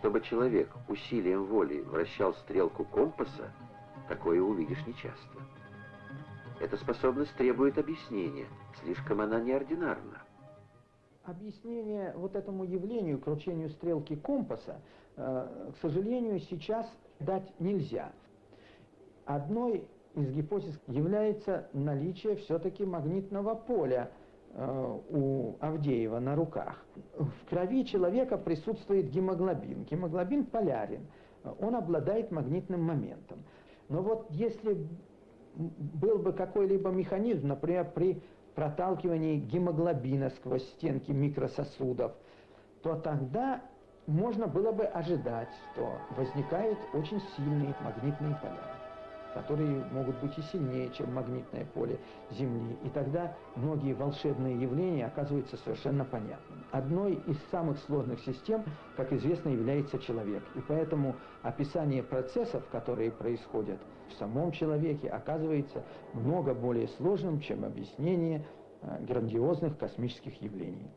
Чтобы человек усилием воли вращал стрелку компаса, такое увидишь нечасто. Эта способность требует объяснения, слишком она неординарна. Объяснение вот этому явлению, кручению стрелки компаса, э, к сожалению, сейчас дать нельзя. Одной из гипотез является наличие все-таки магнитного поля у Авдеева на руках. В крови человека присутствует гемоглобин. Гемоглобин полярен, он обладает магнитным моментом. Но вот если был бы какой-либо механизм, например, при проталкивании гемоглобина сквозь стенки микрососудов, то тогда можно было бы ожидать, что возникают очень сильные магнитные поля которые могут быть и сильнее, чем магнитное поле Земли. И тогда многие волшебные явления оказываются совершенно понятными. Одной из самых сложных систем, как известно, является человек. И поэтому описание процессов, которые происходят в самом человеке, оказывается много более сложным, чем объяснение э, грандиозных космических явлений.